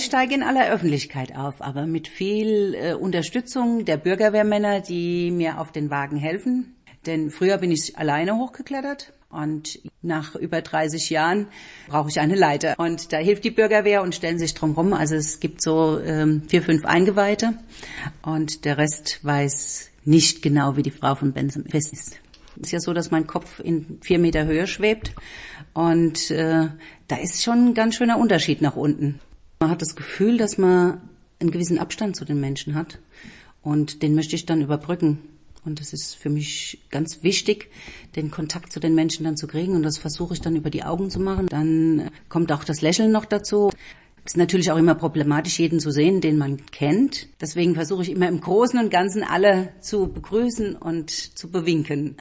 ich steige in aller Öffentlichkeit auf, aber mit viel äh, Unterstützung der Bürgerwehrmänner, die mir auf den Wagen helfen. Denn früher bin ich alleine hochgeklettert und nach über 30 Jahren brauche ich eine Leiter. Und da hilft die Bürgerwehr und stellen sich drum rum. Also es gibt so ähm, vier, fünf Eingeweihte und der Rest weiß nicht genau, wie die Frau von Benson ist. Es ist ja so, dass mein Kopf in vier Meter Höhe schwebt und äh, da ist schon ein ganz schöner Unterschied nach unten. Man hat das Gefühl, dass man einen gewissen Abstand zu den Menschen hat und den möchte ich dann überbrücken. Und es ist für mich ganz wichtig, den Kontakt zu den Menschen dann zu kriegen. Und das versuche ich dann über die Augen zu machen. Dann kommt auch das Lächeln noch dazu. Es ist natürlich auch immer problematisch, jeden zu sehen, den man kennt. Deswegen versuche ich immer im Großen und Ganzen alle zu begrüßen und zu bewinken.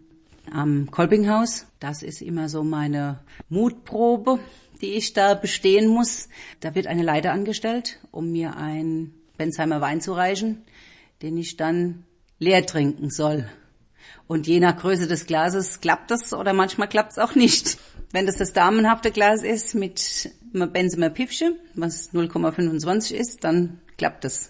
Am Kolpinghaus, das ist immer so meine Mutprobe, die ich da bestehen muss. Da wird eine Leiter angestellt, um mir ein Bensheimer Wein zu reichen, den ich dann leer trinken soll. Und je nach Größe des Glases klappt das oder manchmal klappt es auch nicht. Wenn das das damenhafte Glas ist mit Benzemer Piffsche, was 0,25 ist, dann klappt es.